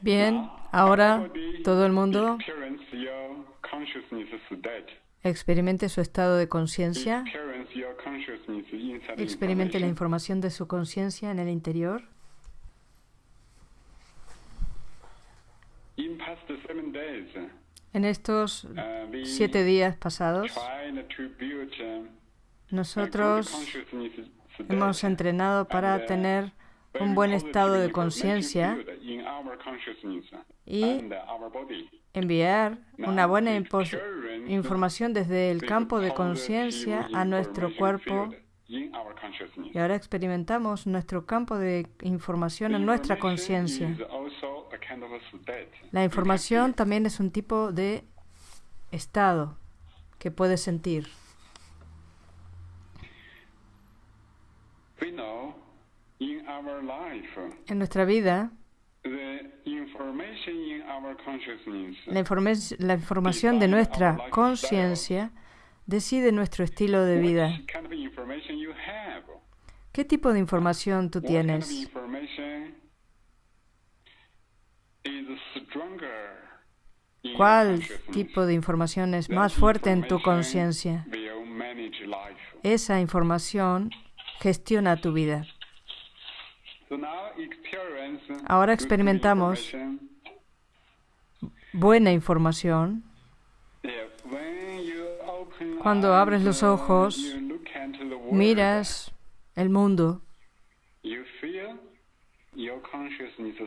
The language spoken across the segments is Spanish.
Bien, ahora todo el mundo experimente su estado de conciencia, experimente la información de su conciencia en el interior. En estos siete días pasados, nosotros hemos entrenado para tener un buen estado de conciencia y enviar una buena información desde el campo de conciencia a nuestro cuerpo. Y ahora experimentamos nuestro campo de información en nuestra conciencia. La información también es un tipo de estado que puedes sentir. En nuestra vida, la, la información de nuestra conciencia decide nuestro estilo de vida. ¿Qué tipo de información tú tienes? ¿Cuál tipo de información es más fuerte en tu conciencia? Esa información gestiona tu vida. Ahora experimentamos buena información. Cuando abres los ojos, miras el mundo.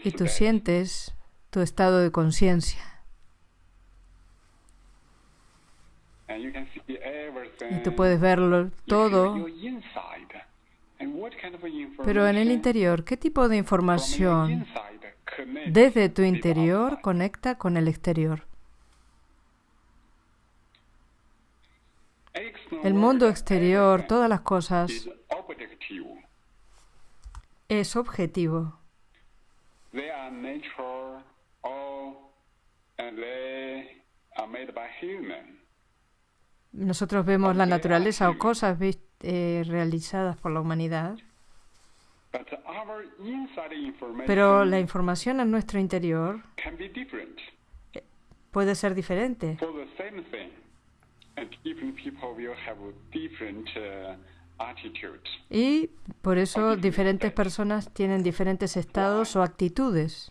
Y tú sientes tu estado de conciencia. Y tú puedes verlo todo pero en el interior, ¿qué tipo de información desde tu interior conecta con el exterior? El mundo exterior, todas las cosas, es objetivo. Nosotros vemos la naturaleza o cosas eh, realizadas por la humanidad. Pero la información en nuestro interior eh, puede ser diferente. Y por eso diferentes personas tienen diferentes estados o actitudes.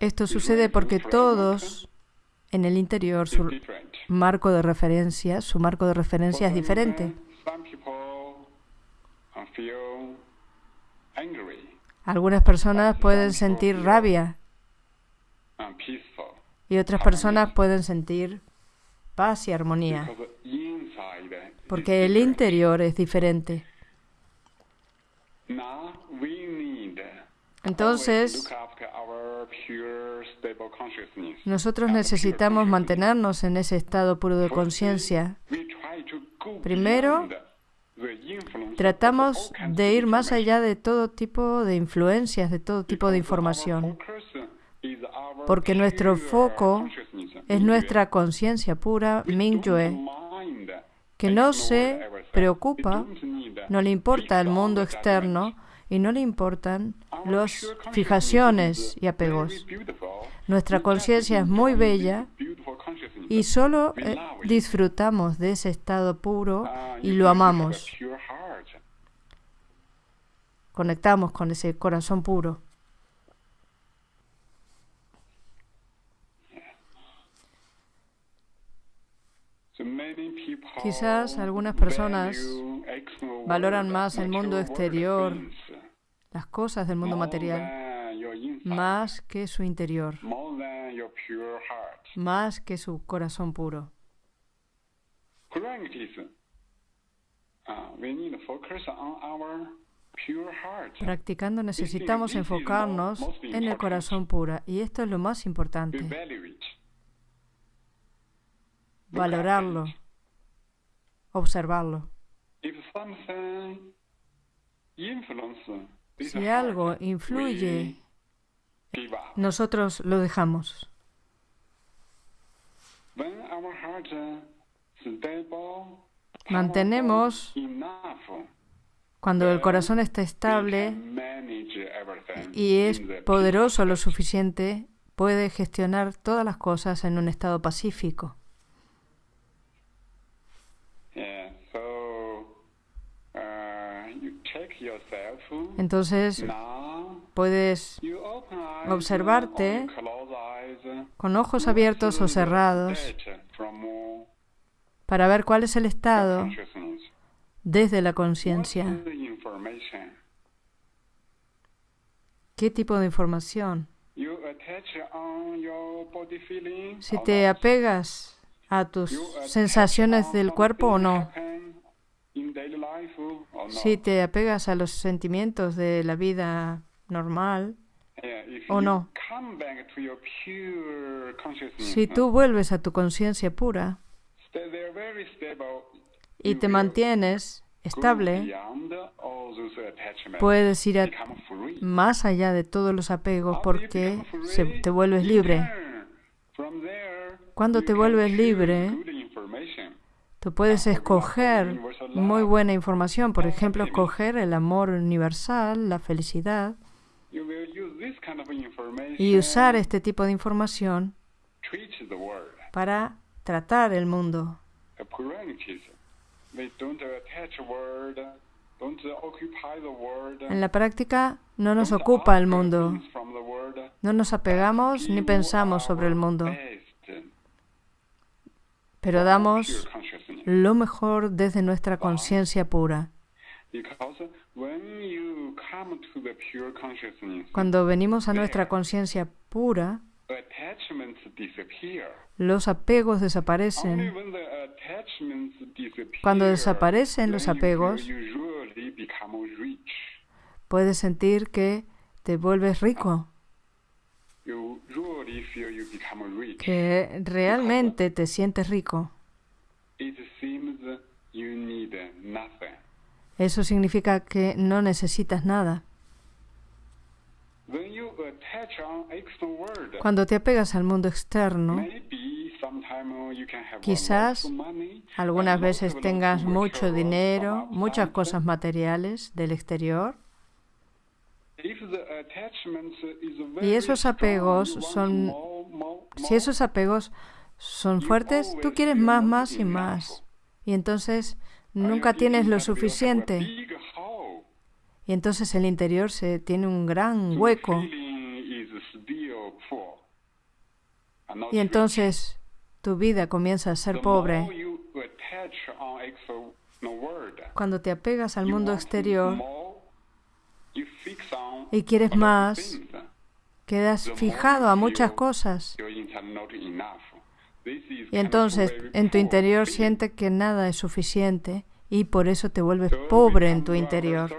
Esto sucede porque todos en el interior su marco de referencia, su marco de referencia es diferente. Algunas personas pueden sentir rabia. y otras personas pueden sentir paz y armonía, porque el interior es diferente. Entonces, nosotros necesitamos mantenernos en ese estado puro de conciencia. Primero, tratamos de ir más allá de todo tipo de influencias, de todo tipo de información, porque nuestro foco es nuestra conciencia pura, Mingyue, que no se preocupa, no le importa el mundo externo, y no le importan las fijaciones y apegos. Nuestra conciencia es muy bella y solo eh, disfrutamos de ese estado puro y lo amamos. Conectamos con ese corazón puro. Quizás algunas personas valoran más el mundo exterior las cosas del mundo material más que su interior, más que su corazón puro. Practicando necesitamos enfocarnos en el corazón puro y esto es lo más importante. Valorarlo, observarlo. Si algo influye, nosotros lo dejamos. Mantenemos Cuando el corazón está estable y es poderoso lo suficiente, puede gestionar todas las cosas en un estado pacífico. Entonces, puedes observarte con ojos abiertos o cerrados para ver cuál es el estado desde la conciencia. ¿Qué tipo de información? Si te apegas a tus sensaciones del cuerpo o no. Si te apegas a los sentimientos de la vida normal o no. Si tú vuelves a tu conciencia pura y te mantienes estable, puedes ir más allá de todos los apegos porque te vuelves libre. Cuando te vuelves libre, tú puedes escoger muy buena información, por ejemplo, escoger el amor universal, la felicidad, y usar este tipo de información para tratar el mundo. En la práctica no nos ocupa el mundo. No nos apegamos ni pensamos sobre el mundo. Pero damos lo mejor desde nuestra conciencia pura. Cuando venimos a nuestra conciencia pura, los apegos desaparecen. Cuando desaparecen los apegos, puedes sentir que te vuelves rico, que realmente te sientes rico. Eso significa que no necesitas nada. Cuando te apegas al mundo externo, quizás algunas veces tengas mucho dinero, muchas cosas materiales del exterior. Y esos apegos son, si esos apegos son fuertes, tú quieres más, más y más. Y entonces nunca tienes lo suficiente. Y entonces el interior se tiene un gran hueco. Y entonces tu vida comienza a ser pobre. Cuando te apegas al mundo exterior y quieres más, quedas fijado a muchas cosas. Y entonces en tu interior sientes que nada es suficiente y por eso te vuelves pobre en tu interior.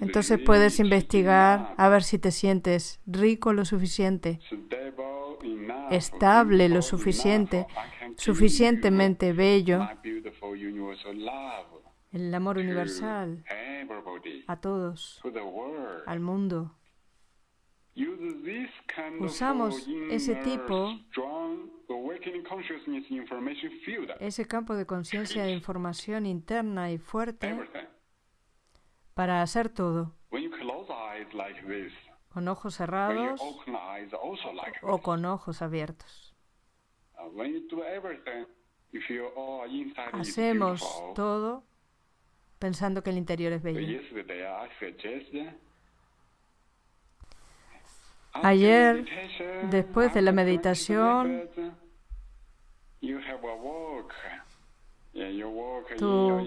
Entonces puedes investigar a ver si te sientes rico lo suficiente, estable lo suficiente, suficientemente bello. El amor universal a todos, al mundo. Usamos ese tipo, ese campo de conciencia de información interna y fuerte para hacer todo. Con ojos cerrados o con ojos abiertos. Hacemos todo pensando que el interior es bello. Ayer, después de la meditación, tú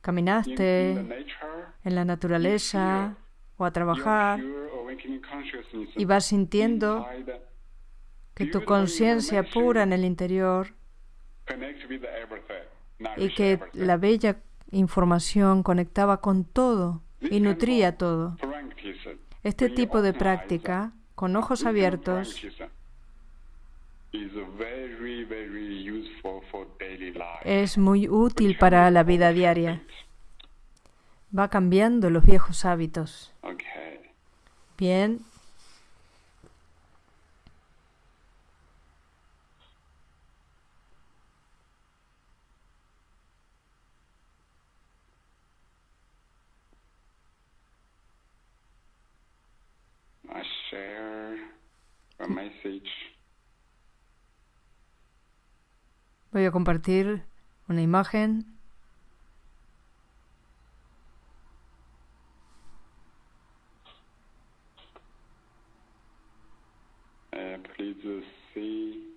caminaste en la naturaleza o a trabajar y vas sintiendo que tu conciencia pura en el interior y que la bella información conectaba con todo y nutría todo. Este tipo de práctica, con ojos abiertos, es muy útil para la vida diaria. Va cambiando los viejos hábitos. Bien. Voy a compartir una imagen. Uh, please see,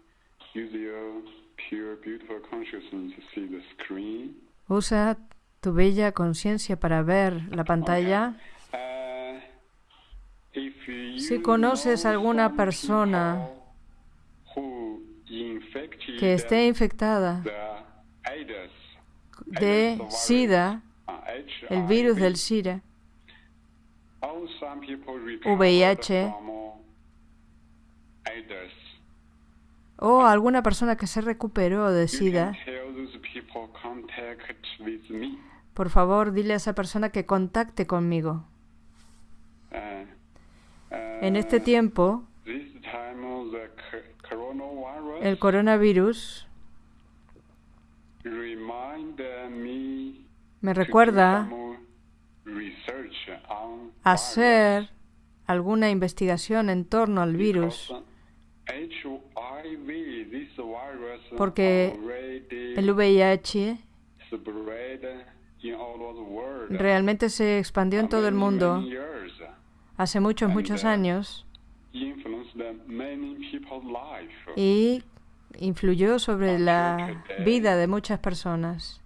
use your pure, beautiful consciousness to see the screen. Usa tu bella conciencia para ver la pantalla. You Si conoces alguna persona que esté infectada de SIDA, el virus del SIDA, VIH. o alguna persona que se recuperó de SIDA, por favor dile a esa persona que contacte conmigo. En este tiempo, el coronavirus me recuerda hacer alguna investigación en torno al virus, Porque el VIH realmente se expandió en todo el mundo hace muchos, muchos años people's life. y influyó sobre la vida de muchas personas.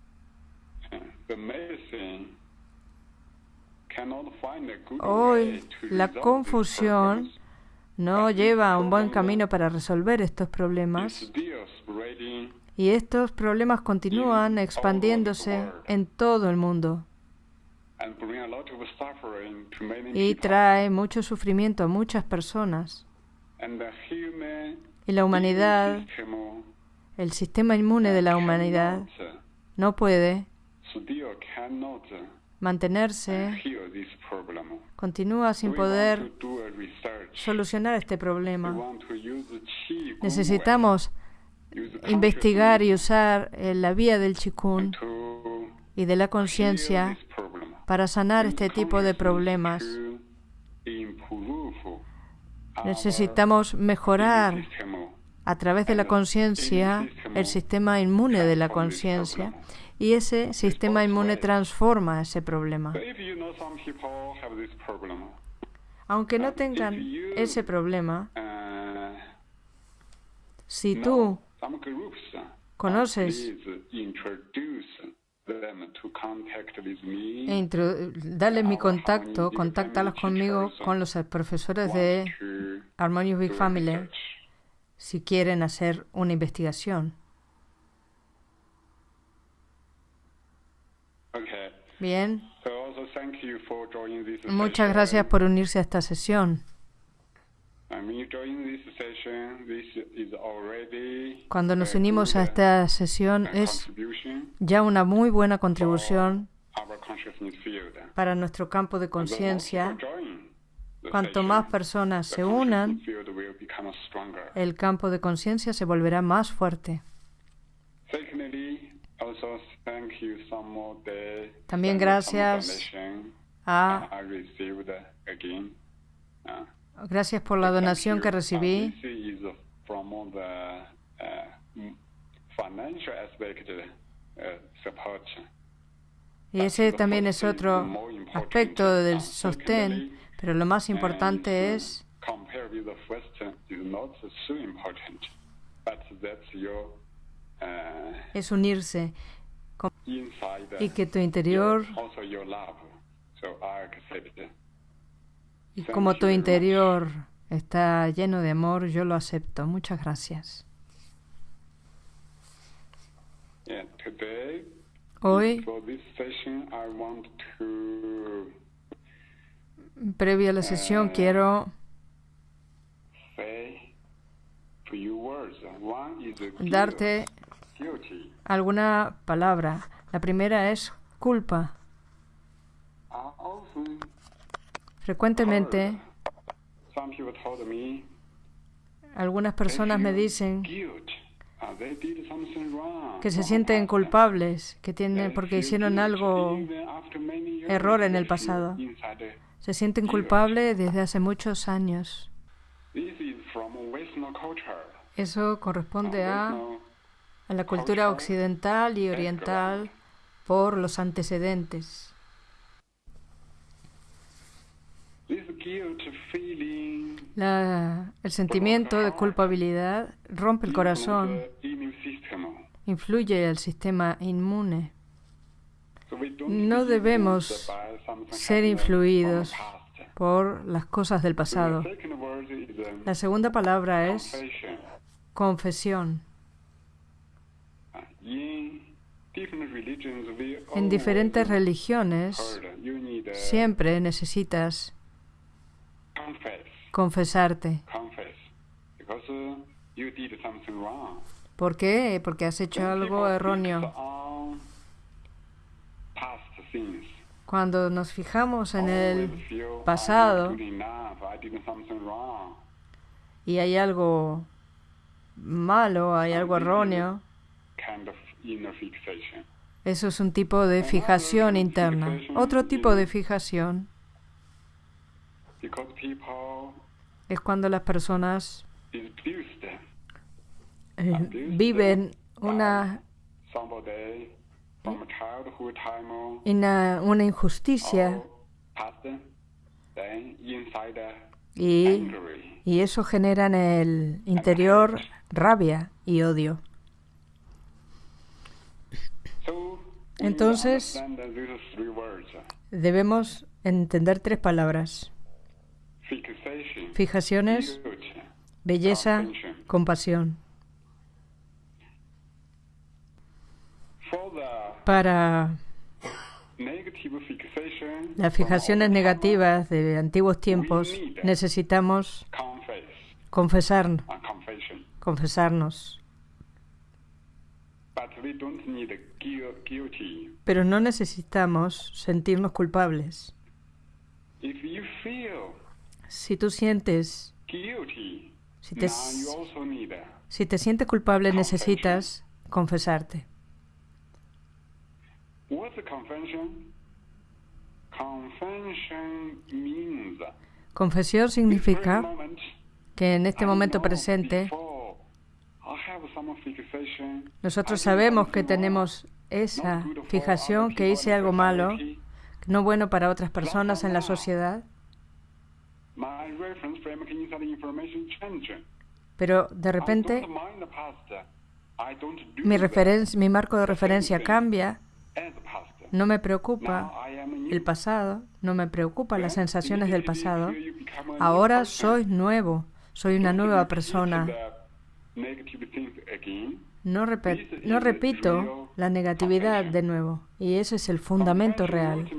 Hoy la confusión no lleva a un buen camino para resolver estos problemas. y estos problemas continúan expandiéndose en todo el mundo y trae mucho sufrimiento a muchas personas. Y la humanidad, el sistema inmune de la humanidad, cannot, no puede cannot mantenerse, continúa sin poder solucionar este problema. Necesitamos investigar y usar eh, la vía del chikun y de la conciencia. Para sanar este tipo de problemas. Necesitamos mejorar a través de la conciencia el sistema inmune de la conciencia y ese sistema inmune transforma ese problema. Aunque no tengan ese problema, si tú conoces e dale mi contacto, contáctalos conmigo con los profesores de Harmonious Big Family si quieren hacer una investigación. Bien, muchas gracias por unirse a esta sesión. Cuando nos unimos a esta sesión uh, es ya una muy buena contribución para nuestro campo de conciencia. Cuanto más personas se unan, el campo de conciencia se volverá más fuerte. También gracias a Gracias por la donación que recibí. Uh, uh. Y ese también es otro aspecto del sostén, pero lo más importante es uh, es unirse y que tu interior y como tu interior está lleno de amor, yo lo acepto. Muchas gracias. Hoy, previo a la sesión, quiero is guilt, darte alguna palabra. La primera es culpa. Frecuentemente, algunas personas me dicen que se sienten culpables, que tienen porque hicieron algo, error en el pasado. se sienten culpables desde hace muchos años. Eso corresponde a, a la cultura occidental y oriental por los antecedentes. El sentimiento de culpabilidad rompe el corazón, influye el sistema inmune. No debemos ser influidos por las cosas del pasado. La segunda palabra es confesión. En diferentes religiones siempre necesitas confesarte. ¿Por qué? Porque has hecho algo erróneo. Cuando nos fijamos en el pasado y hay algo malo, hay algo erróneo, eso es un tipo de fijación interna. Otro tipo de fijación es cuando las personas eh, viven una, una, una injusticia y, y eso genera en el interior rabia y odio. Entonces, debemos entender tres palabras. Fijaciones, belleza, compasión. Para las fijaciones negativas de antiguos tiempos necesitamos confesar, confesarnos. Pero no necesitamos sentirnos culpables. Si tú sientes, si te, si te sientes culpable, necesitas confesarte. Confesión significa que en este momento presente nosotros sabemos que tenemos esa fijación, que hice algo malo, no bueno para otras personas en la sociedad, pero de repente mi, marco de referencia cambia, no me preocupa el pasado, no me preocupa las sensaciones del pasado, ahora soy nuevo, soy una nueva persona. No, no repito la negatividad de nuevo. Y ese es el fundamento real.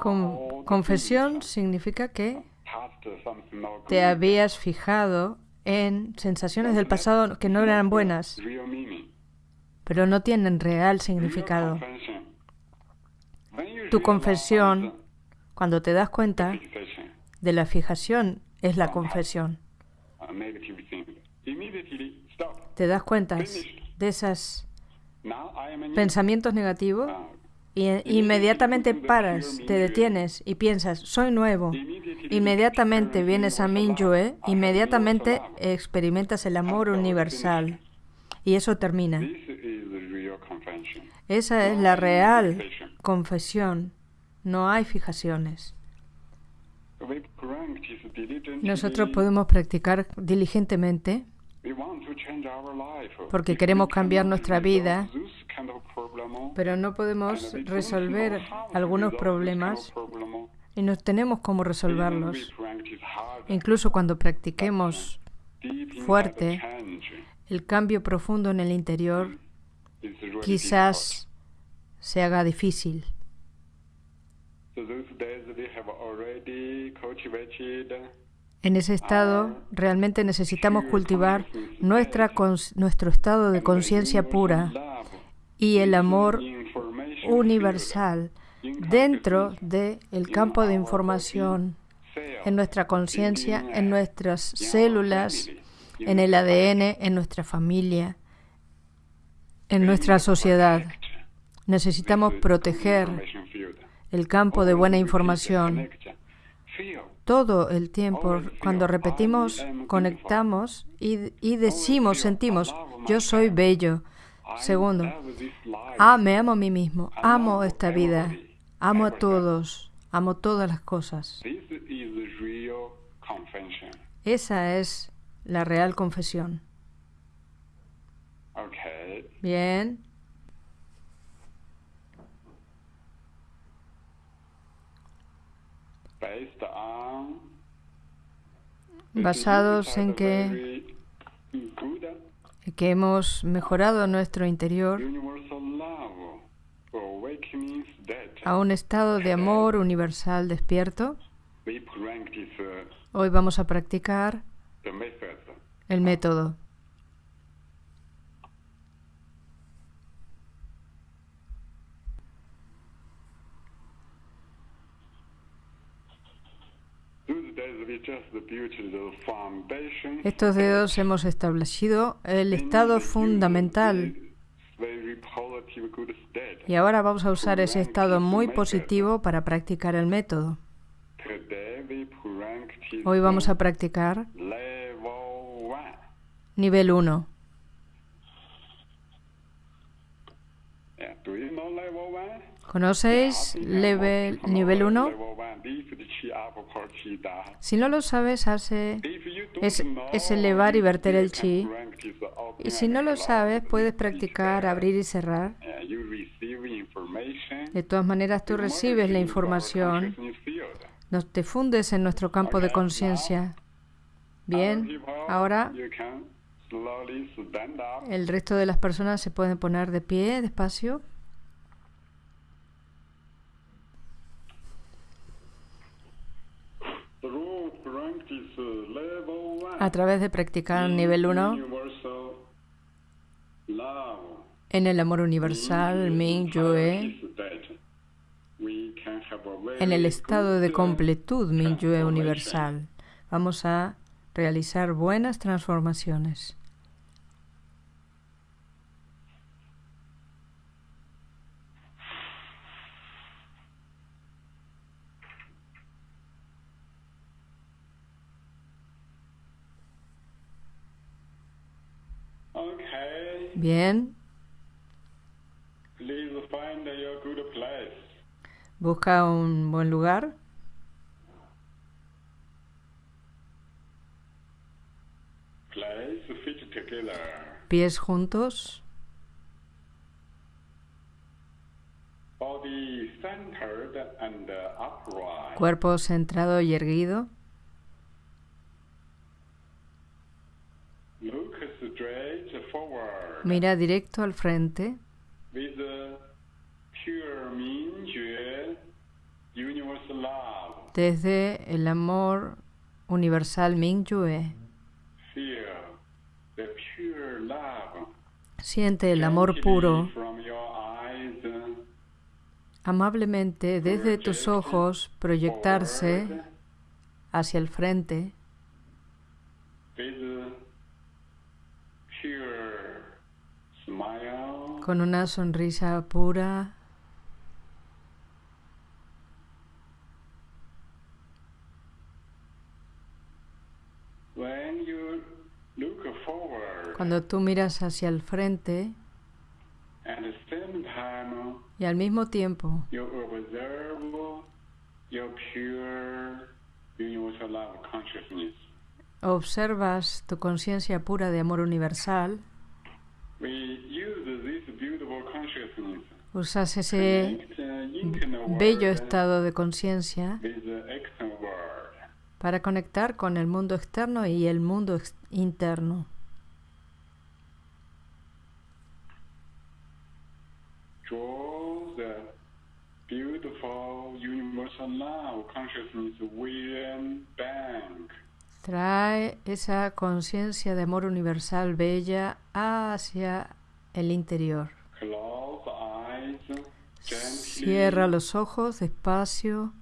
Con- confesión significa que te habías fijado en sensaciones del pasado que no eran buenas, pero no tienen real significado. Tu confesión, cuando te das cuenta de la fijación, es la confesión. Te das cuenta de esos pensamientos negativos y inmediatamente paras, te detienes y piensas, soy nuevo. Inmediatamente vienes a Mingyue, inmediatamente experimentas el amor universal y eso termina. Esa es la real confesión. No hay fijaciones. Nosotros podemos practicar diligentemente porque queremos cambiar nuestra vida, pero no podemos resolver algunos problemas y no tenemos cómo resolverlos. Incluso cuando practiquemos fuerte, el cambio profundo en el interior quizás se haga difícil. En ese estado realmente necesitamos cultivar nuestra nuestro estado de conciencia pura y el amor universal dentro del campo de información, en nuestra conciencia, en nuestras células, en el ADN, en nuestra familia, en nuestra sociedad. Necesitamos proteger el campo de buena información. todo el tiempo, cuando repetimos, conectamos y, y decimos, sentimos, yo soy bello. Segundo, ah, me amo a mí mismo, amo esta vida, amo a todos, amo todas las cosas. Esa es la real confesión. Bien. Basados en que, que hemos mejorado nuestro interior a un estado de amor universal despierto, hoy vamos a practicar el método. Estos dedos hemos establecido el estado fundamental y ahora vamos a usar ese estado muy positivo para practicar el método. Hoy vamos a practicar nivel 1. ¿Conocéis level, nivel 1? Si no lo sabes, hace es, es, elevar y verter el chi. Y si no lo sabes, puedes practicar abrir y cerrar. De todas maneras, tú recibes la información. No te fundes en nuestro campo de conciencia. Bien, ahora el resto de las personas se pueden poner de pie despacio. A través de practicar nivel 1 en el amor universal, Ming Yue, en el estado de completud, Ming Yue universal, vamos a realizar buenas transformaciones. Bien. Busca un buen lugar. Pies juntos. Cuerpo centrado y erguido. Mira directo al frente. Desde el amor universal Mingyue. Siente el amor puro. amablemente desde tus ojos proyectarse hacia el frente con una sonrisa pura. Cuando tú miras hacia el frente y al mismo tiempo observas tu conciencia pura de amor universal, Usas ese bello estado de conciencia para conectar con el mundo externo y el mundo interno. Trae esa conciencia de amor universal bella hacia el interior. Cierra los ojos despacio.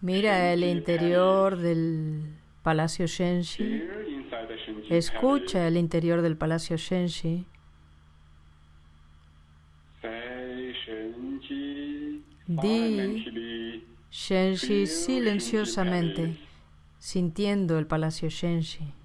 Mira el interior del Palacio Shenshi. Escucha el interior del Palacio Shenshi. Di Shenshi silenciosamente, sintiendo el palacio Shenshi.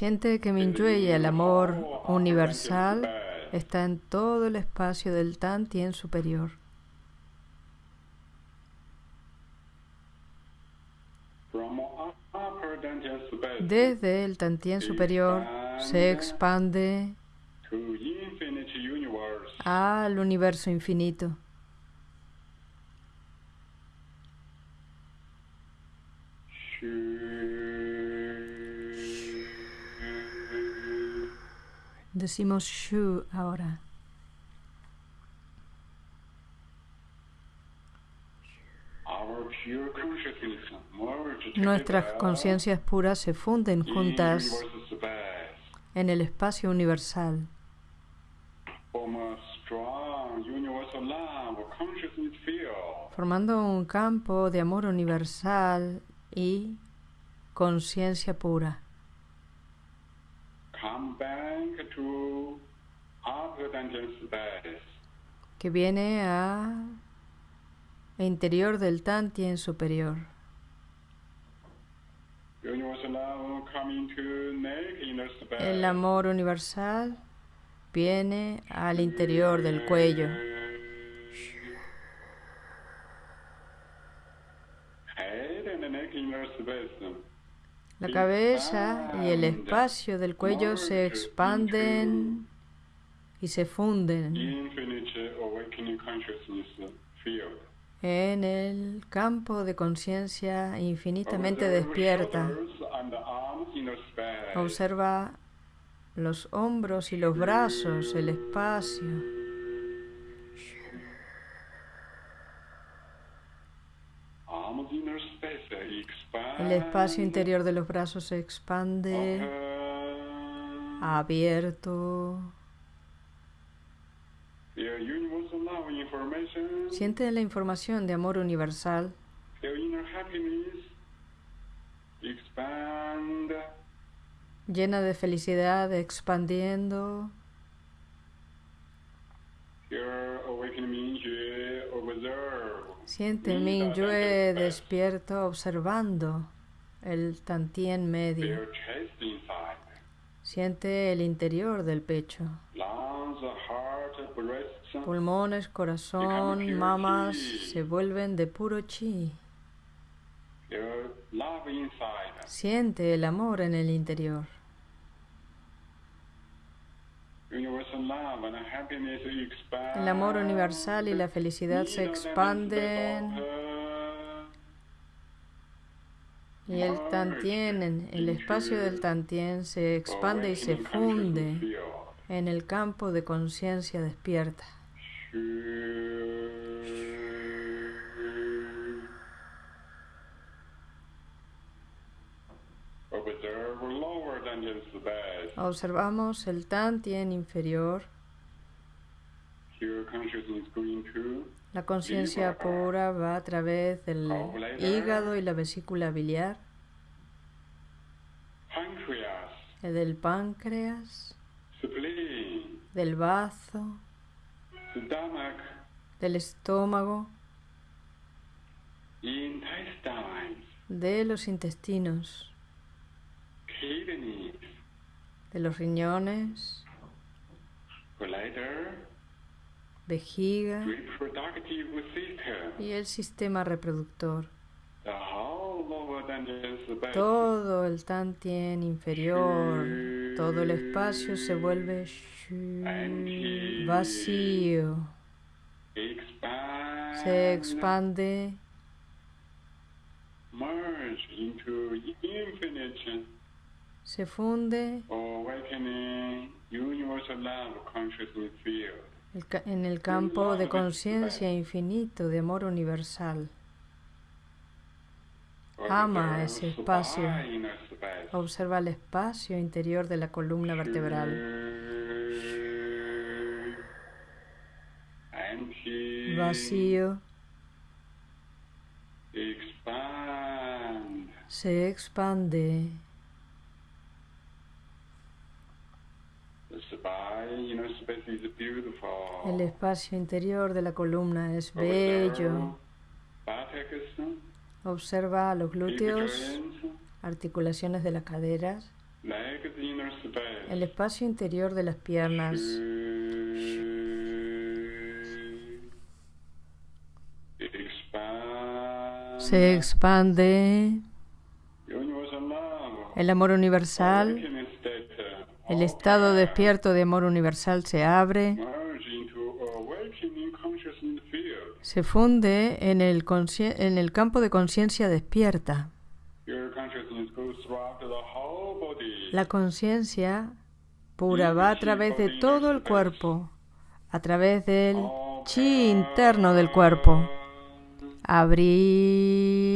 Siente que Minyue y el amor universal está en todo el espacio del superior. Upper dantian space Desde el Tantien superior se expande al universo infinito. Decimos Shu ahora. Nuestras conciencias puras se funden juntas en el espacio universal, formando un campo de amor universal y conciencia pura. Que viene a interior del Tantien superior. El amor universal viene al interior del cuello. La cabeza y el espacio del cuello se expanden y se funden en el campo de conciencia infinitamente despierta. Observa los hombros y los brazos, el espacio. El espacio interior de los brazos se expande, abierto. Siente la información de amor universal. Llena de felicidad, expandiendo. Siente el Mingyue despierto observando el Tantien medio. Siente el interior del pecho. Pulmones, corazón, mamas se vuelven de puro chi. Siente el amor en el interior. Universal love and happiness expand. El amor universal y la felicidad se expanden. y el Tantien, en el espacio del Tantien se expande y se funde en el campo de conciencia despierta. Observamos el Tantien inferior, la conciencia pura va a través del hígado y la vesícula biliar, del páncreas, del bazo, del estómago, de los intestinos, de los riñones, vejiga y el sistema reproductor. Todo el Tantien inferior, todo el espacio se vuelve vacío, se expande, merge into infinite se funde en el campo de conciencia infinito de amor universal. Ama ese espacio. Observa el espacio interior de la columna vertebral. Vacío. Se expande. El espacio interior de la columna es bello. Observa los glúteos, articulaciones de las caderas, el espacio interior de las piernas. Se expande. El amor universal, el estado despierto de amor universal se abre se funde en el, campo de conciencia despierta. La conciencia pura va a través de todo el cuerpo, a través del chi interno del cuerpo. Abrir.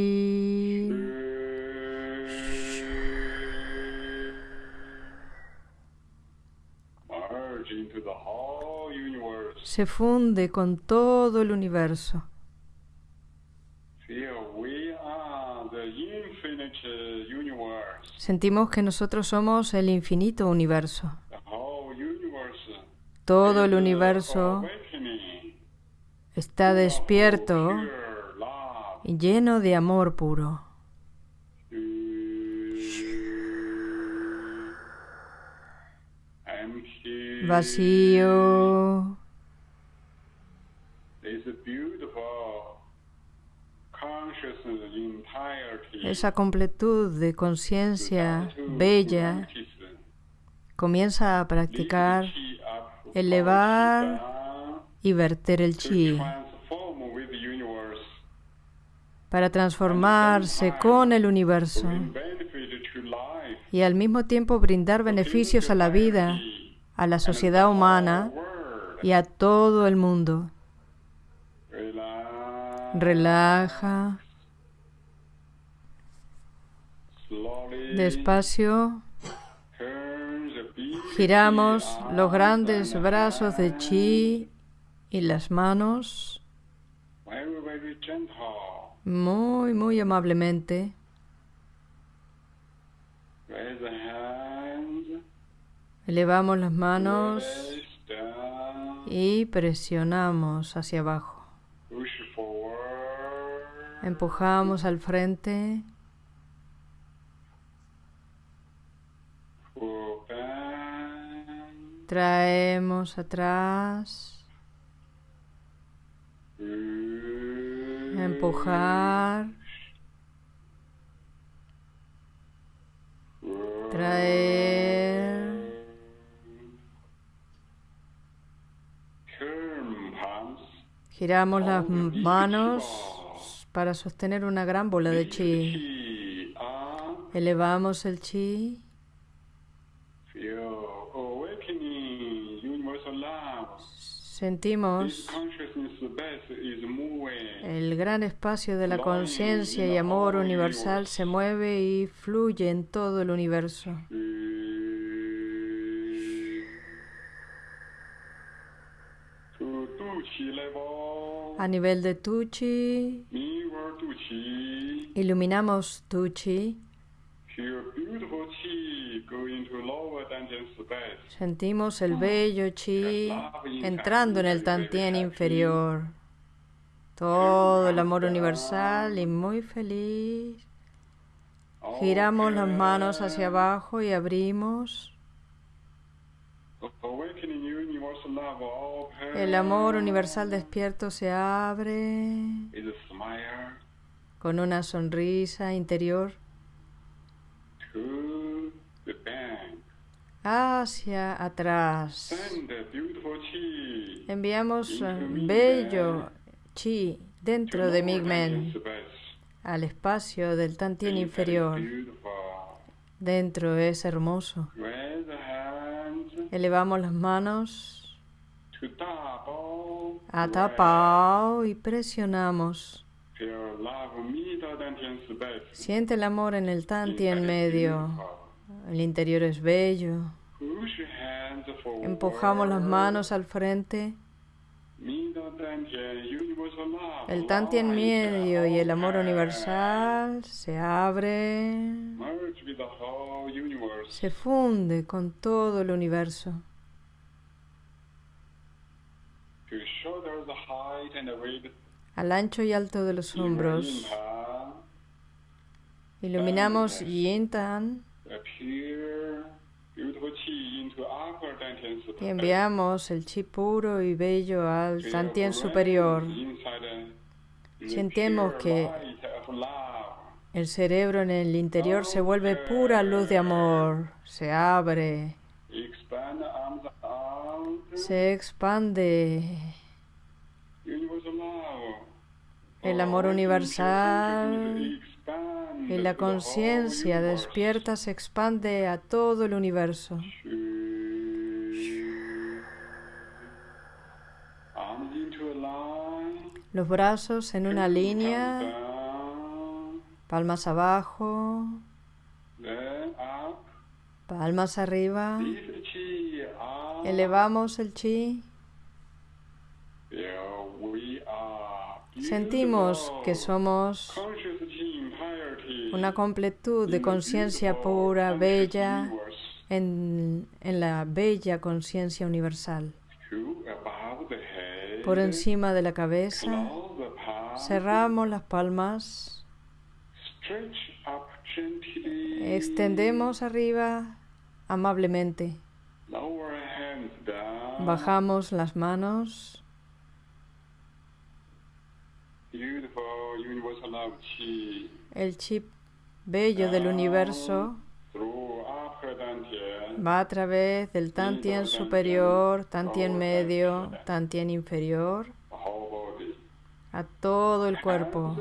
Se funde con todo el universo. Sentimos que nosotros somos el infinito universo. Todo el universo está despierto y lleno de amor puro. Vacío. Esa completud de conciencia bella comienza a practicar elevar y verter el chi. para transformarse con el universo y al mismo tiempo brindar beneficios a la vida, a la sociedad humana y a todo el mundo. Relaja. Despacio. Giramos los grandes brazos de chi y las manos muy, muy amablemente. Elevamos las manos y presionamos hacia abajo. Empujamos al frente. Traemos atrás. Empujar. Traer. Giramos las manos para sostener una gran bola de chi. Elevamos el chi. Sentimos el gran espacio de la conciencia y amor universal se mueve y fluye en todo el universo. A nivel de Tuchi, iluminamos Tuchi. Sentimos el bello chi entrando en el tantien inferior. Todo el amor universal y muy feliz. Giramos las manos hacia abajo y abrimos. El amor universal despierto se abre con una sonrisa interior hacia atrás. Enviamos bello chi dentro de Migmen al espacio del Tantien inferior. Dentro es hermoso. Elevamos las manos a Tapao y presionamos. Siente el amor en el Tantien medio. El interior es bello. Empujamos las manos al frente. El Tantien medio y el amor universal se abre, se funde con todo el universo. Al ancho y alto de los hombros. Iluminamos Dantian space. y enviamos el chi puro y bello al Tantien superior. Sentimos que El cerebro en el interior se vuelve pura luz de amor, se abre, se expande. El amor universal y la conciencia despierta se expande a todo el universo. Los brazos en una línea, palmas abajo, palmas arriba. Elevamos el chi. Sentimos que somos una completud de conciencia pura, bella, en, en la bella conciencia universal. Por encima de la cabeza, cerramos las palmas, extendemos arriba amablemente, bajamos las manos, el chip bello del universo va a través del Tantien superior, Tantien medio, Tantien inferior, a todo el cuerpo.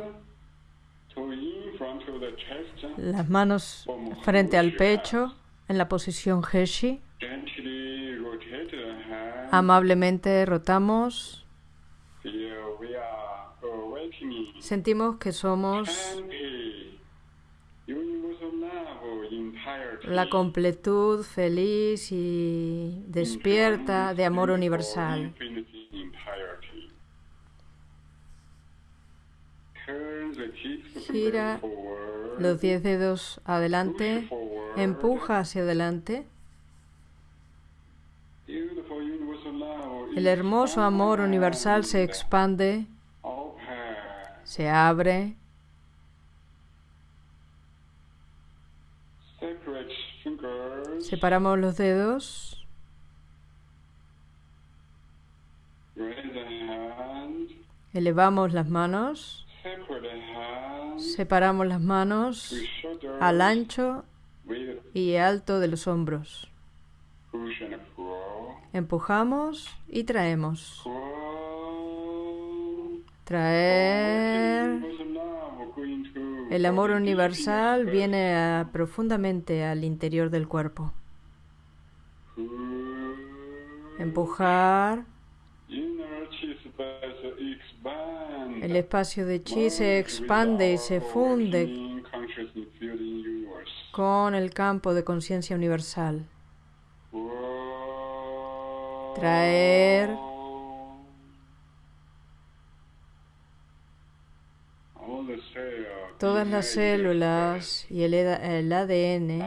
Las manos frente al pecho en la posición Heshi. Amablemente rotamos. Sentimos que somos la completud feliz y despierta de amor universal. Gira los diez dedos adelante, empuja hacia adelante. El hermoso amor universal se expande, se abre. Separamos los dedos. Elevamos las manos. Separamos las manos al ancho y alto de los hombros. Empujamos y traemos. Traer. El amor universal viene profundamente al interior del cuerpo. Empujar. El espacio de chi se expande y se funde con el campo de conciencia universal. Traer. Todas las células y el, el ADN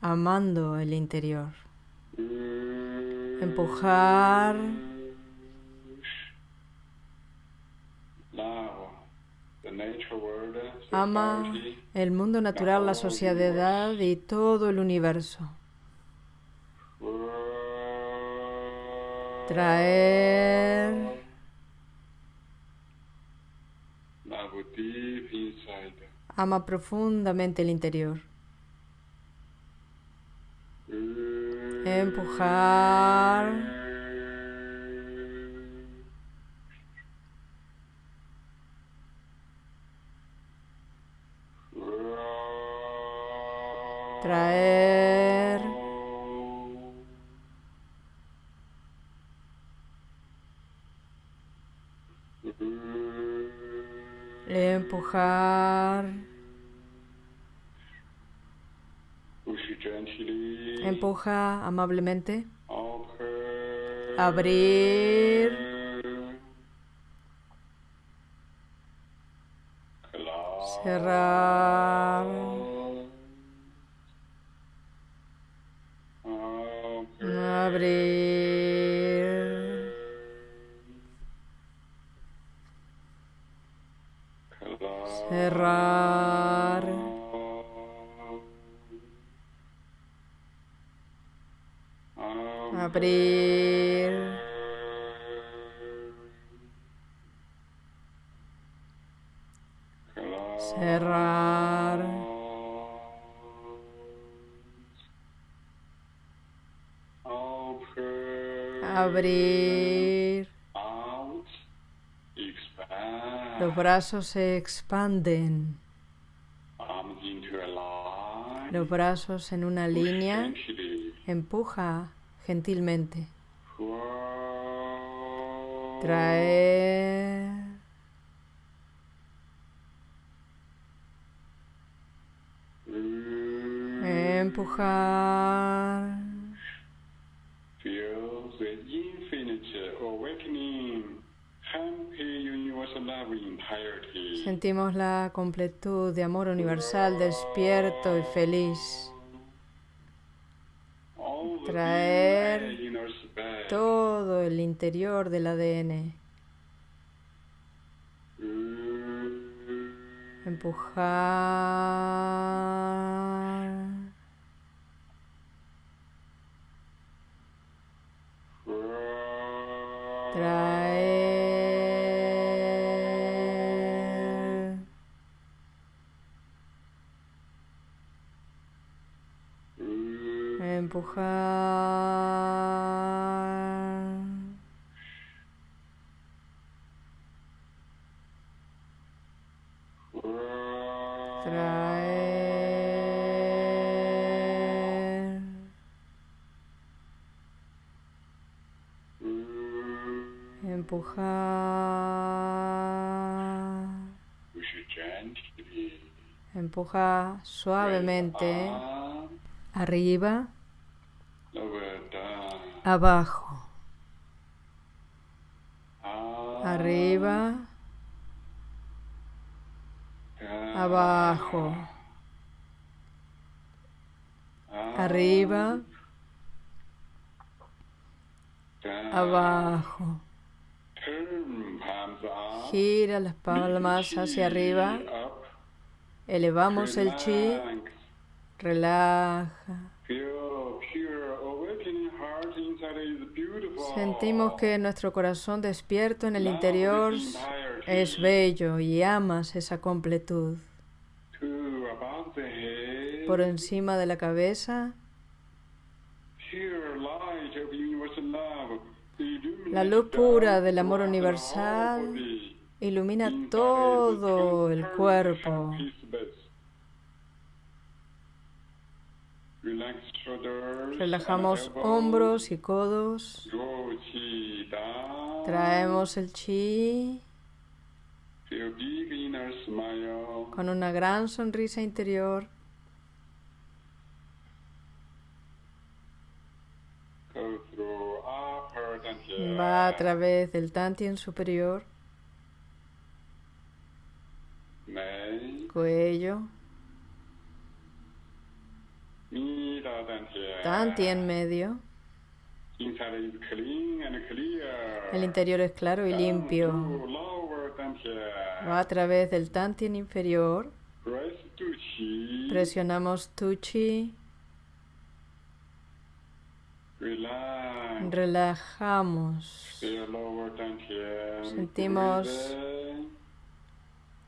amando el interior. Empujar. Ama el mundo natural, la sociedad y todo el universo. Traer. Ama profundamente el interior. Empujar. Traer. Empujar. Empuja amablemente. Abrir. Cerrar. Abrir. Cerrar. Abrir. Cerrar. Abrir. Brazos se expanden. line, Los brazos en una línea. Empuja gentilmente. Traer. Mm. Empujar. Sentimos la completud de amor universal despierto y feliz. Traer. Todo el interior del ADN. Empujar. Empujar. Traer. Empuja suavemente. Arriba. Abajo. Up, Arriba, down. abajo. Up, Arriba, abajo. Gira las palmas hacia arriba. Elevamos el chi. Relaja. Sentimos que nuestro corazón despierto en el interior es bello y amas esa completud. Por encima de la cabeza, La luz pura del amor universal ilumina todo el cuerpo. Relajamos hombros y codos. Traemos el chi. Con una gran sonrisa interior. Va a través del tantien superior, cuello, Dantian. tantien medio. Clear. El interior es claro y limpio. Va a través del tantien inferior. Presionamos tu chi. Relax. Relajamos. Sentimos.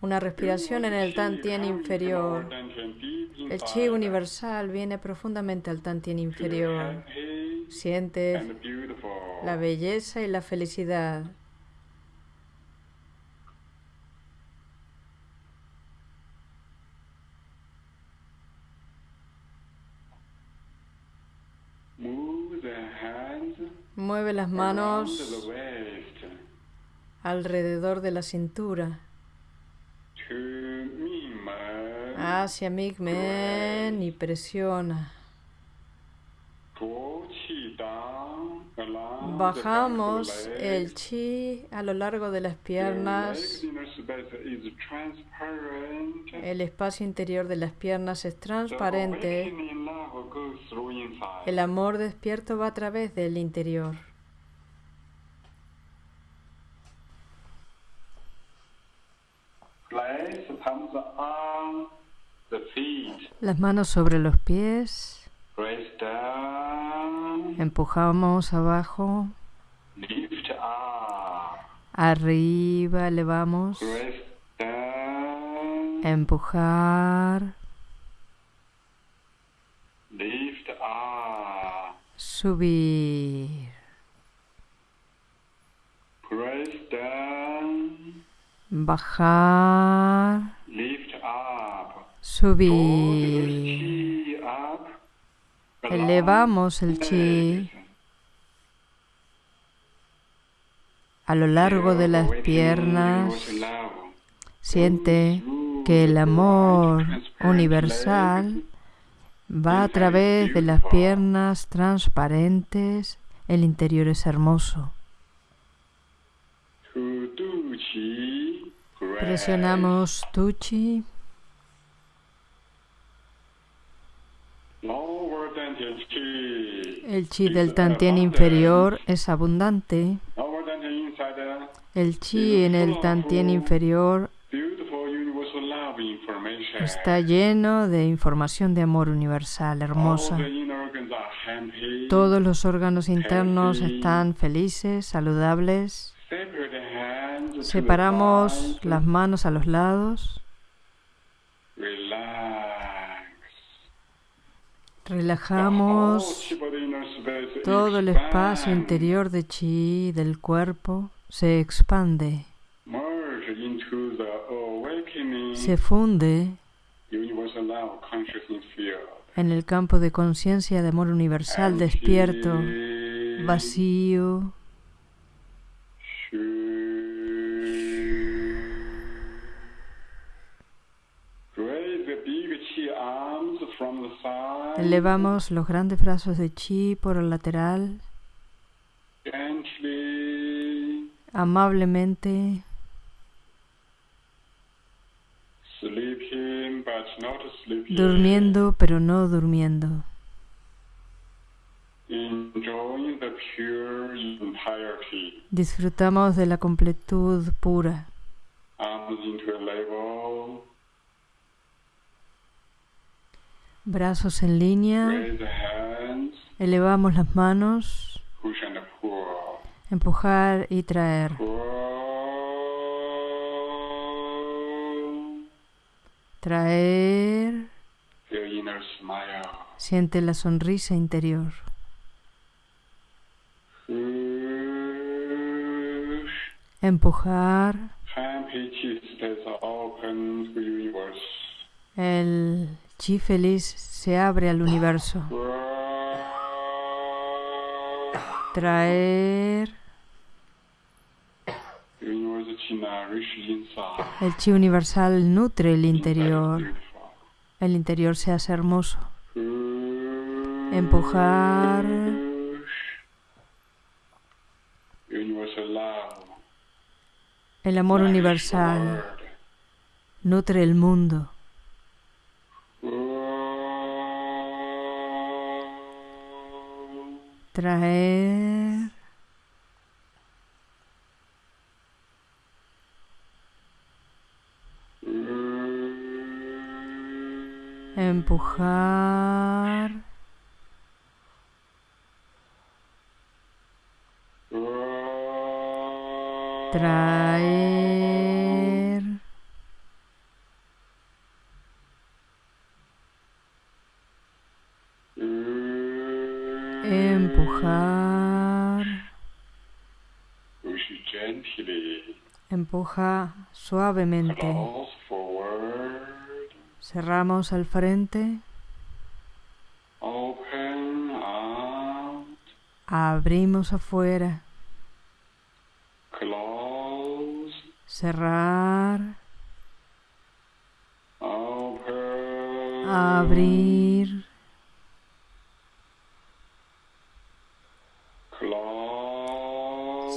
Una respiración en el tantien inferior. El chi universal viene profundamente al tantien inferior. Sientes la belleza y la felicidad. Mueve las manos alrededor de la cintura. Hacia Migmen y presiona. Bajamos el chi a lo largo de las piernas. El espacio interior de las piernas es transparente. El amor despierto va a través del interior. Las manos sobre los pies. Empujamos abajo. Arriba elevamos. Empujar. Subir. Bajar. Subir. Elevamos el chi a lo largo de las piernas. Siente que el amor universal va a través de las piernas transparentes. El interior es hermoso. Presionamos tu chi. El chi del tantien inferior es abundante. El chi en el tantien inferior está lleno de información de amor universal, hermosa. Todos los órganos internos están felices, saludables. Separamos las manos a los lados. Relajamos todo el espacio interior de chi del cuerpo se expande, se funde en el campo de conciencia de amor universal despierto, vacío. Elevamos los grandes brazos de chi por el lateral. Amablemente. Durmiendo pero no durmiendo. Disfrutamos de la completud pura. Brazos en línea. Elevamos las manos. Empujar y traer. Traer. Siente la sonrisa interior. Empujar. El chi feliz se abre al universo. Traer. El chi universal nutre el interior. El interior se hace hermoso. Empujar. El amor universal nutre el mundo. Traer. Empujar. Traer. Suavemente. Cerramos al frente. Abrimos afuera. Cerrar. abrir,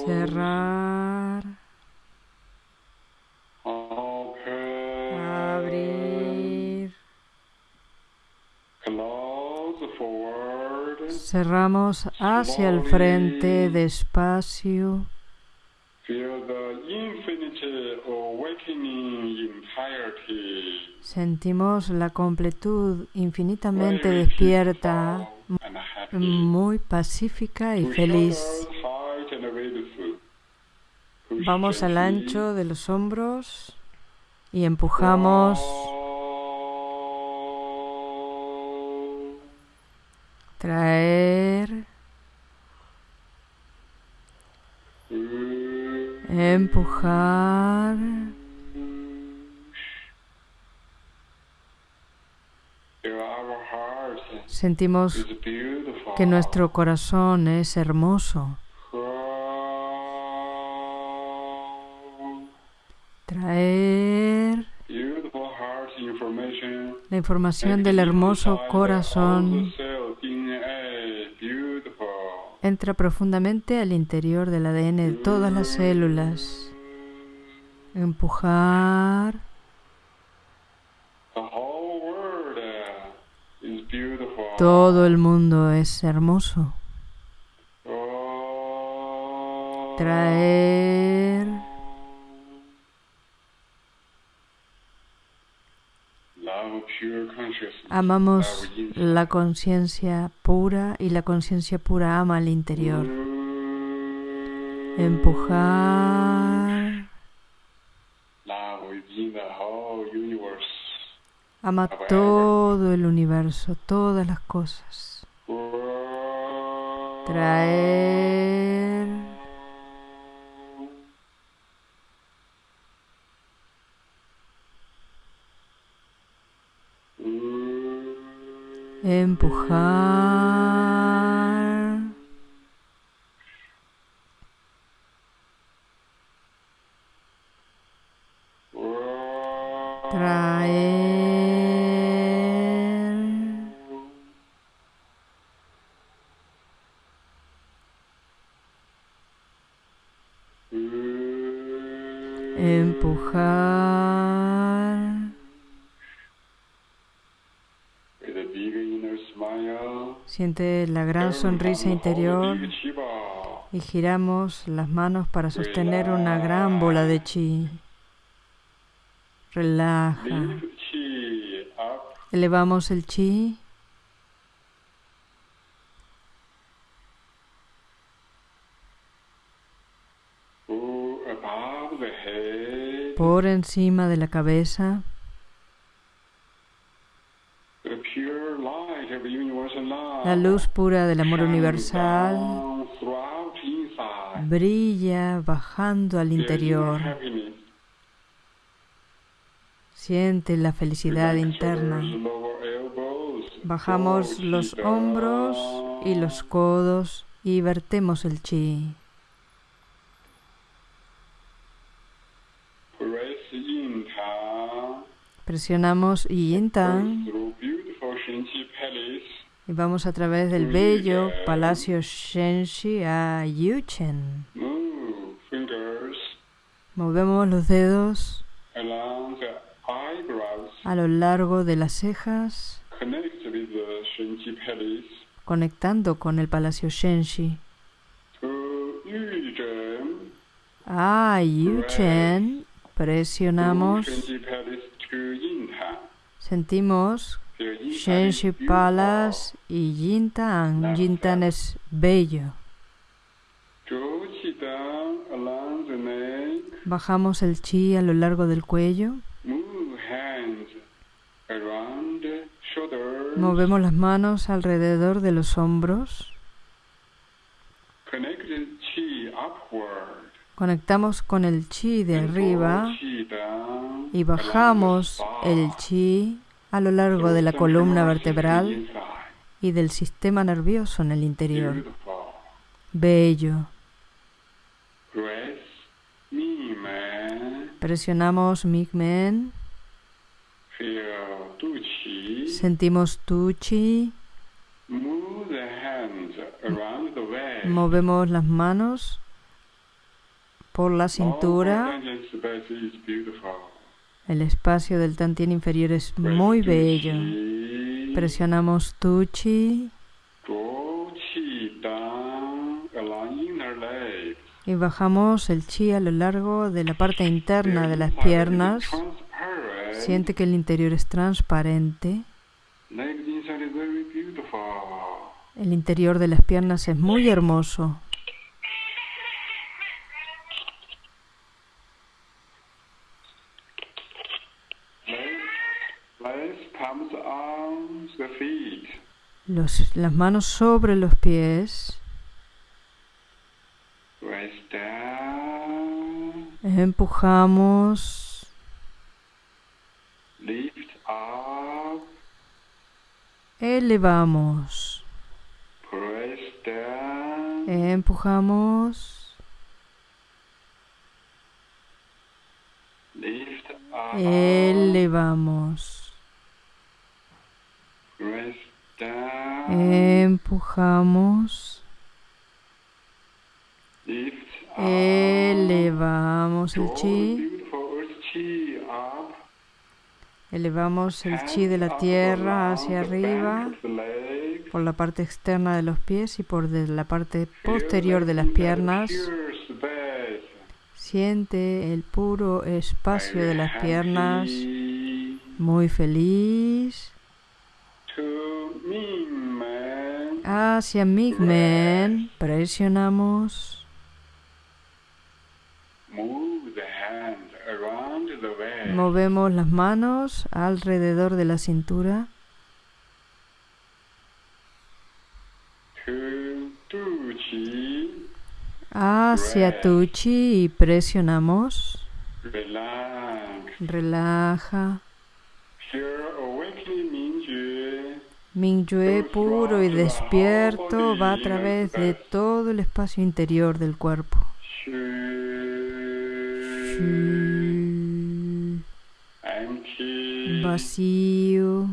cerrar, Cerramos hacia el frente despacio. Sentimos la completud infinitamente despierta, muy pacífica y feliz. Vamos al ancho de los hombros y empujamos, traer, empujar. Sentimos que nuestro corazón es hermoso. Traer la información del hermoso corazón entra profundamente al interior del ADN de todas las células. Empujar. Todo el mundo es hermoso. Traer. Amamos la conciencia pura y la conciencia pura ama al interior. Empujar. Ama todo el universo, todas las cosas. Traer. Empujar. La gran sonrisa interior y giramos las manos para sostener una gran bola de chi. Relaja. Elevamos el chi. Por encima de la cabeza. La luz pura del amor universal brilla bajando al interior. Siente la felicidad interna. Bajamos los hombros y los codos y vertemos el chi. Presionamos Yin Tang y vamos a través del bello Palacio Shenxi a Yuchen. Movemos los dedos a lo largo de las cejas, conectando con el Palacio Shenxi. A Yuchen. Presionamos, sentimos Shenxi Palace y Yintang. Yintang es bello. Bajamos el chi a lo largo del cuello. Movemos las manos alrededor de los hombros. Conectamos con el chi de arriba y bajamos el chi a lo largo de la columna vertebral y del sistema nervioso en el interior. Bello. Presionamos Migmen. Sentimos tu chi. Move the hands around the waist. Movemos las manos por la cintura. El espacio del tantien inferior es muy bello. Presionamos tu chi y bajamos el chi a lo largo de la parte interna de las piernas. Siente que el interior es transparente. El interior de las piernas es muy hermoso. Los- las manos sobre los pies. Empujamos. Lift up. Elevamos. Press down. Empujamos. Lift up. Elevamos. Press down. Empujamos. Elevamos el chi. Elevamos el chi de la tierra hacia arriba por la parte externa de los pies y por la parte posterior de las piernas. Siente el puro espacio de las piernas. Muy feliz. to me. Hacia Migmen presionamos. Movemos las manos alrededor de la cintura. Hacia tu chi y presionamos. Relax. Relaja. Mingyue puro y despierto va a través de todo el espacio interior del cuerpo. Vacío.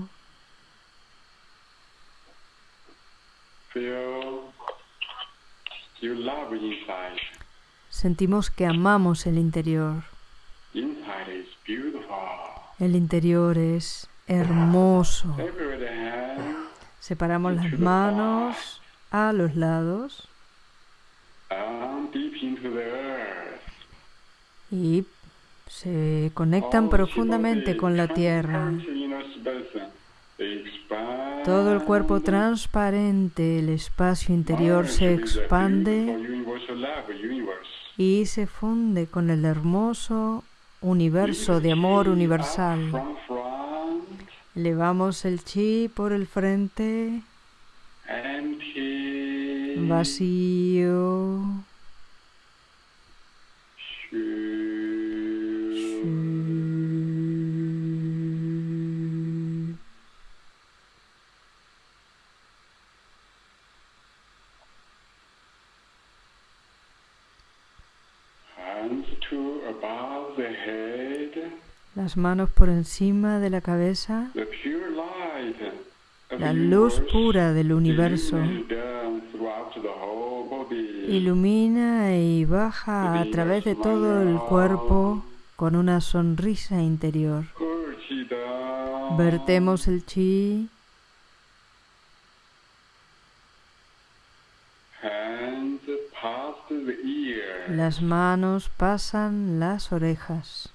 Sentimos que amamos el interior. El interior es hermoso. Separamos las manos a los lados. Y se conectan profundamente con la tierra. Todo el cuerpo transparente, el espacio interior se expande y se funde con el hermoso universo de amor universal. Elevamos el chi por el frente, vacío. Las manos por encima de la cabeza. La luz pura del universo ilumina y baja a través de todo el cuerpo con una sonrisa interior. Vertemos el chi, las manos pasan las orejas.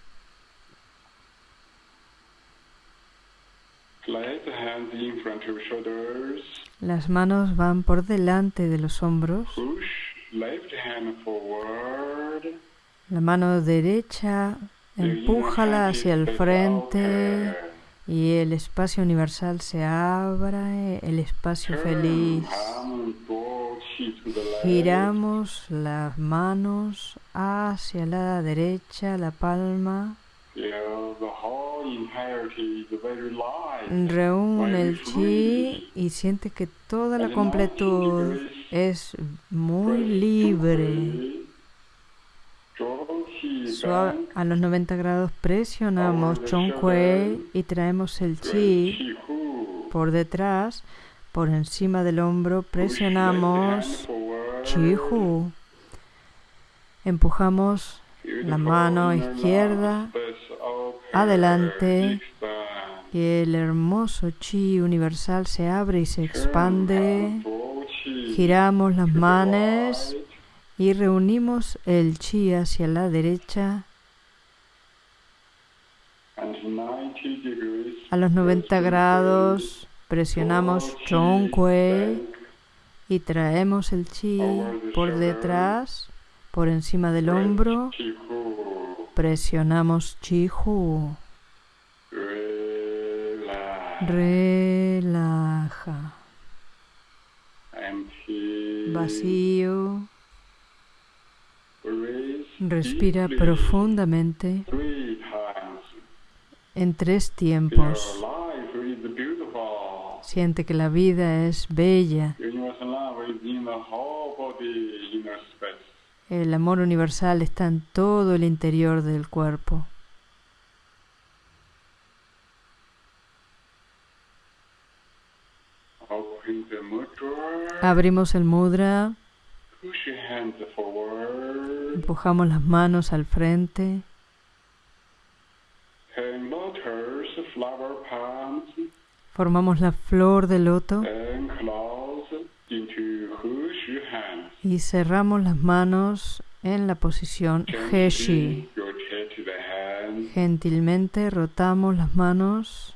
Las manos van por delante de los hombros. Push left hand forward. La mano derecha empújala hacia el frente y el espacio universal se abra, el espacio feliz. Giramos las manos hacia la derecha, la palma. Reúne el chi y siente que toda la completud es muy libre. A los 90 grados presionamos Chong Kuei y traemos el chi por detrás, por encima del hombro, presionamos Chihu. Empujamos la mano izquierda adelante y el hermoso chi universal se abre y se expande. Giramos las manos y reunimos el chi hacia la derecha. A los 90 grados presionamos Chongkui y traemos el chi por detrás, por encima del hombro. Presionamos Chihu. Relaja. Vacío. Respira profundamente en tres tiempos. Siente que la vida es bella. El amor universal está en todo el interior del cuerpo. Abrimos el mudra. Empujamos las manos al frente. Formamos la flor de loto y cerramos las manos en la posición Heshi. Gentilmente rotamos las manos.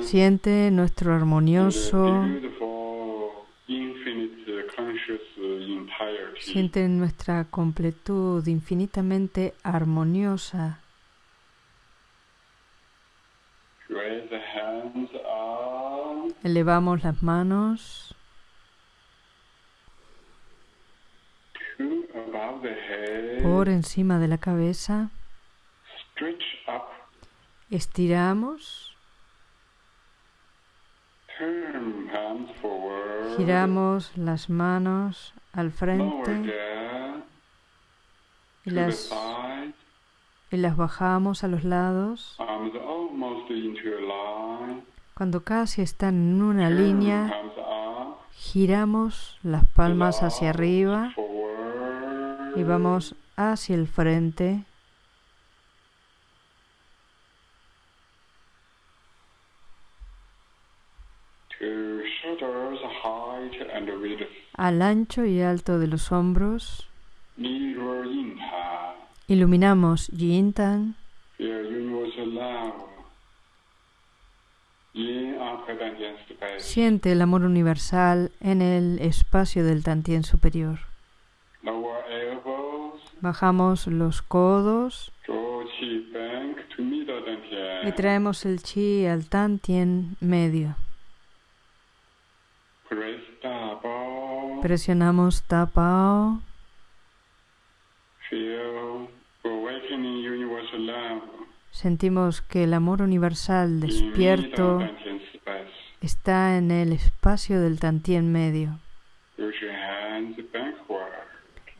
Siente nuestro armonioso. Siente nuestra completud infinitamente armoniosa. Elevamos las manos. Por encima de la cabeza. Estiramos. Giramos las manos al frente. Y las, y las bajamos a los lados. Cuando casi están en una línea, giramos las palmas hacia arriba y vamos hacia el frente. Al ancho y alto de los hombros, iluminamos Yintan. Siente el amor universal en el espacio del Tantien superior. Bajamos los codos y traemos el chi al Tantien medio. Presionamos Tapao. Sentimos que el amor universal despierto está en el espacio del Tantien medio.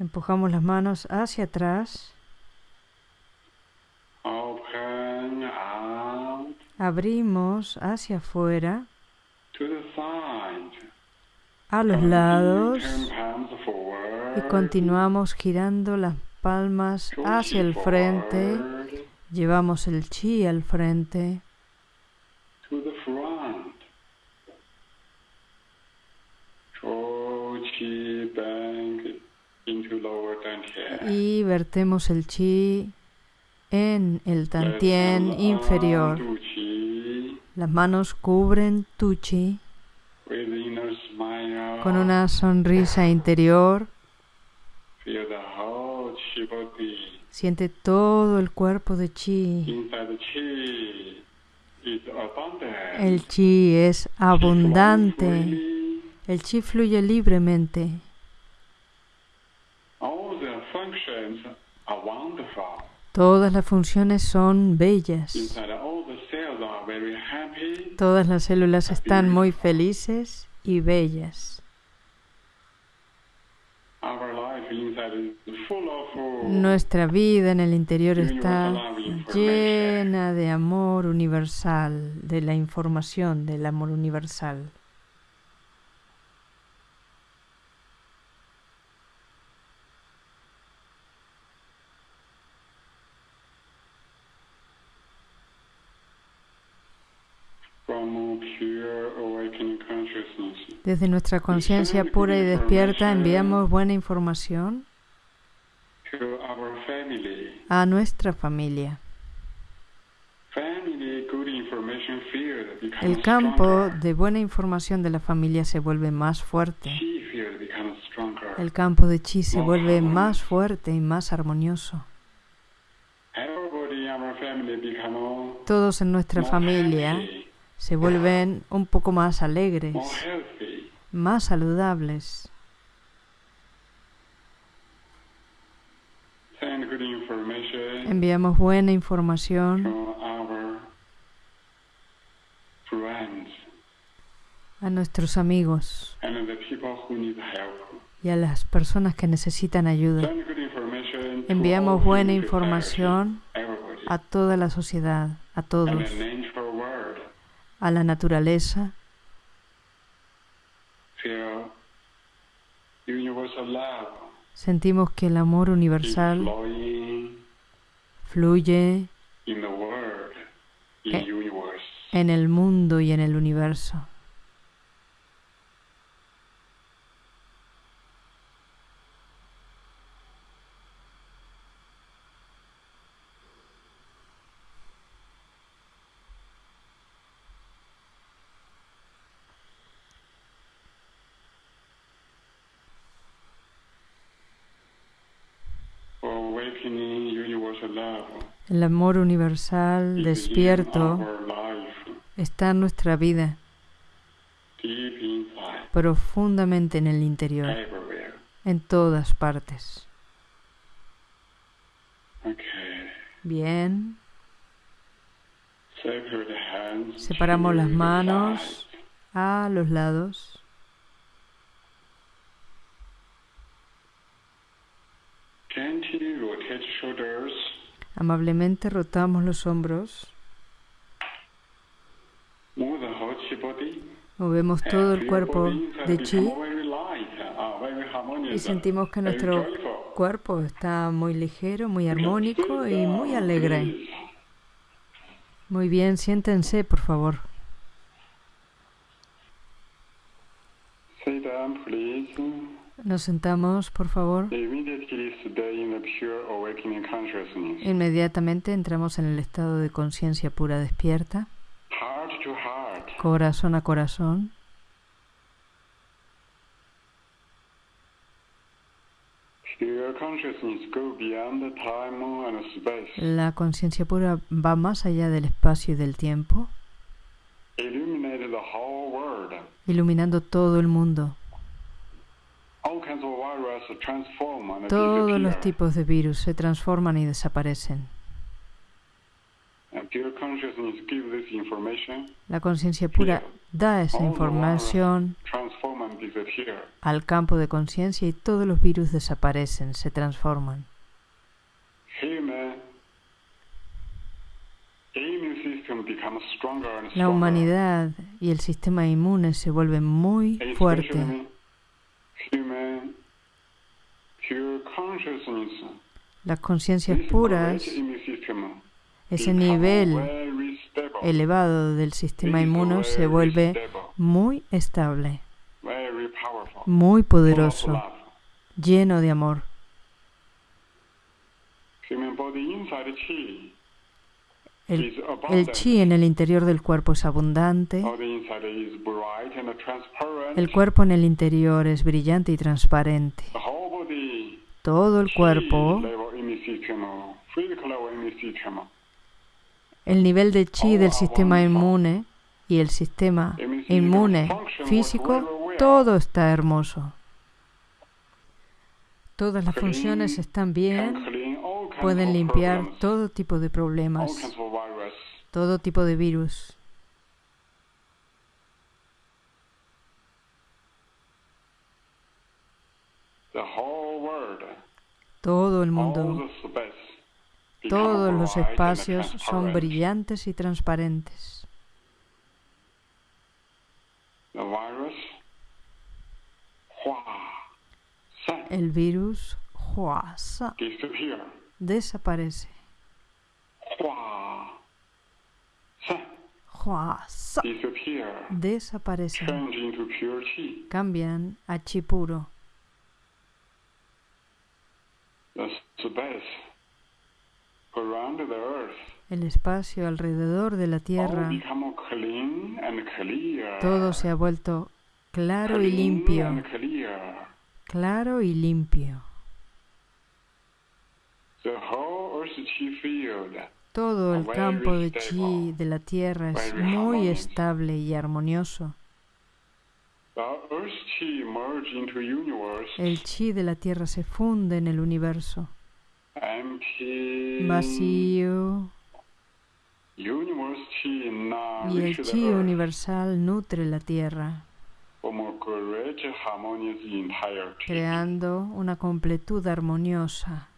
Empujamos las manos hacia atrás. Abrimos hacia afuera, a los lados y continuamos girando las palmas hacia el frente. Llevamos el chi al frente. Y vertemos el chi en el tantien inferior. Las manos cubren tu chi con una sonrisa interior. Siente todo el cuerpo de chi. El chi es abundante. El chi fluye libremente. Todas las funciones son bellas. Todas las células están muy felices y bellas. Nuestra vida en el interior está llena de amor universal, de la información del amor universal. Desde nuestra conciencia pura y despierta enviamos buena información a nuestra familia. El campo de buena información de la familia se vuelve más fuerte. El campo de chi se vuelve más fuerte y más armonioso. Todos en nuestra familia se vuelven un poco más alegres, más saludables. Enviamos buena información a nuestros amigos y a las personas que necesitan ayuda. Enviamos buena información a toda la sociedad, a todos a la naturaleza. Sentimos que el amor universal fluye en el mundo y en el universo. El amor universal despierto está en nuestra vida, profundamente en el interior, en todas partes. Bien. Separamos las manos a los lados. Amablemente rotamos los hombros. Movemos todo el cuerpo de chi y sentimos que nuestro cuerpo está muy ligero, muy armónico y muy alegre. Muy bien, siéntense, por favor. Nos sentamos, por favor. Inmediatamente entramos en el estado de conciencia pura despierta, corazón a corazón. La conciencia pura va más allá del espacio y del tiempo, iluminando todo el mundo. Todos los tipos de virus se transforman y desaparecen. La conciencia pura da esa información al campo de conciencia y todos los virus desaparecen, se transforman. La humanidad y el sistema inmune se vuelven muy fuertes las conciencias puras, ese nivel elevado del sistema inmuno se vuelve muy estable, muy poderoso, lleno de amor. El, el, chi en el interior del cuerpo es abundante. El cuerpo en el interior es brillante y transparente. Todo el cuerpo, el nivel de chi del sistema inmune y el sistema inmune físico, todo está hermoso. Todas las funciones están bien, pueden limpiar todo tipo de problemas, todo tipo de virus. Todo el mundo. Todos los espacios son brillantes y transparentes. El virus. Huasa desaparece. Huasa desaparece. Cambian a chi puro. El espacio alrededor de la Tierra, todo se ha vuelto claro y limpio, claro y limpio. Todo el campo de chi de la Tierra es muy estable y armonioso. El chi de la Tierra se funde en el universo. Vacío. Y el chi universal nutre la Tierra, creando una completud armoniosa.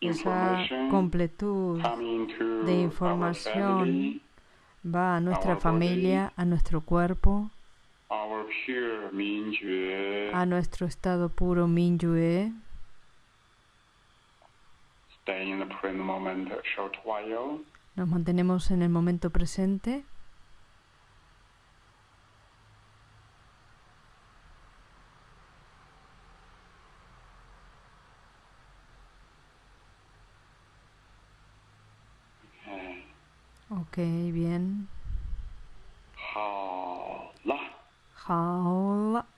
Esa completud de información va a nuestra familia, a nuestro cuerpo, a nuestro estado puro Minyue. Nos mantenemos en el momento presente. Ok, bien. 好了。